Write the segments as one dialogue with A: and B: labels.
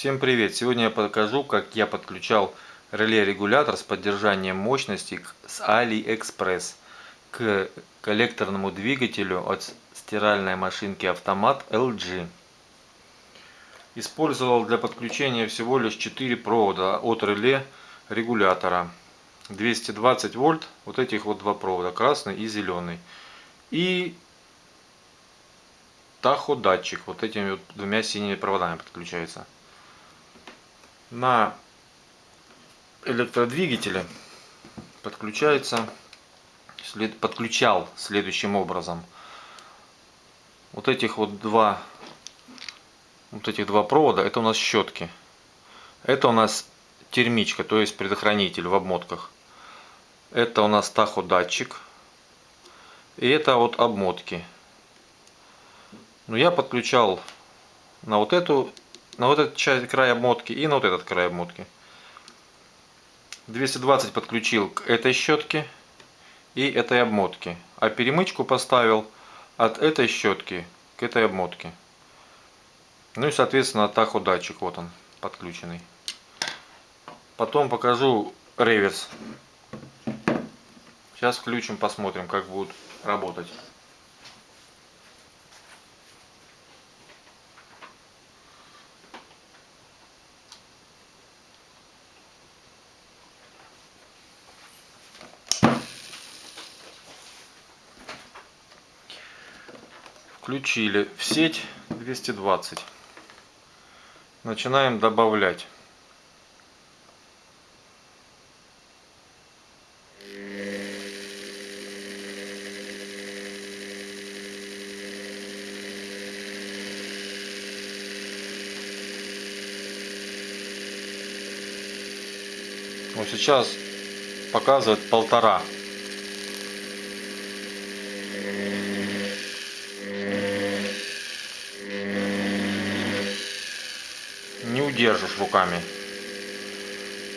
A: Всем привет! Сегодня я покажу, как я подключал реле-регулятор с поддержанием мощности с AliExpress к коллекторному двигателю от стиральной машинки автомат LG. Использовал для подключения всего лишь 4 провода от реле регулятора. 220 вольт, вот этих вот два провода, красный и зеленый. И таходатчик, вот этими вот двумя синими проводами подключается на электродвигателе подключается след, подключал следующим образом. Вот этих вот два вот этих два провода это у нас щетки. Это у нас термичка то есть предохранитель в обмотках. Это у нас таходатчик. И это вот обмотки. Но я подключал на вот эту на вот этот часть, край обмотки и на вот этот край обмотки. 220 подключил к этой щетке и этой обмотке. А перемычку поставил от этой щетки к этой обмотке. Ну и соответственно таходатчик вот он подключенный. Потом покажу реверс. Сейчас включим, посмотрим, как будет работать. Включили в сеть 220 начинаем добавлять. Вот сейчас показывает полтора не удержишь руками.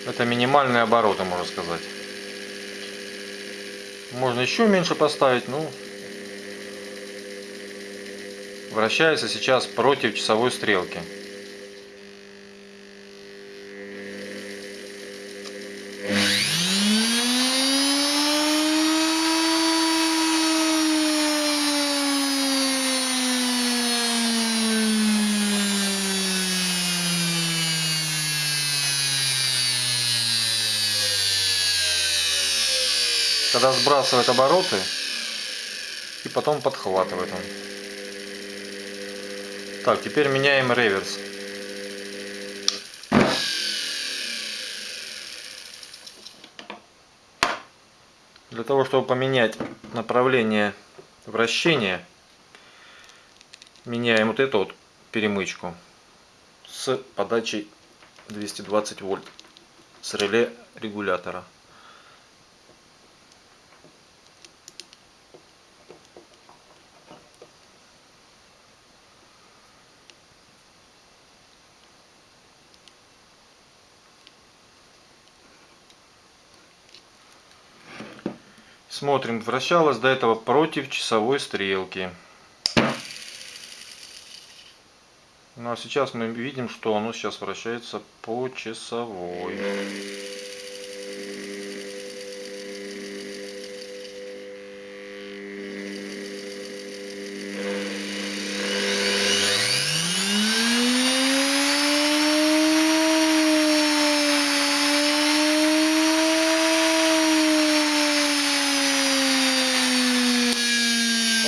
A: Это минимальные обороты, можно сказать. Можно еще меньше поставить, ну, вращается сейчас против часовой стрелки. Когда сбрасывает обороты и потом подхватывает он. Так, теперь меняем реверс. Для того, чтобы поменять направление вращения, меняем вот эту вот перемычку с подачей 220 вольт с реле регулятора. Смотрим, вращалась до этого против часовой стрелки. Ну а сейчас мы видим, что оно сейчас вращается по часовой.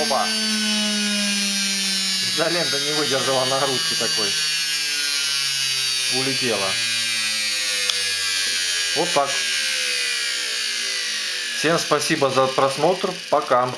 A: Опа! Изолента не выдержала нагрузки такой. Улетела. Вот так. Всем спасибо за просмотр. Пока.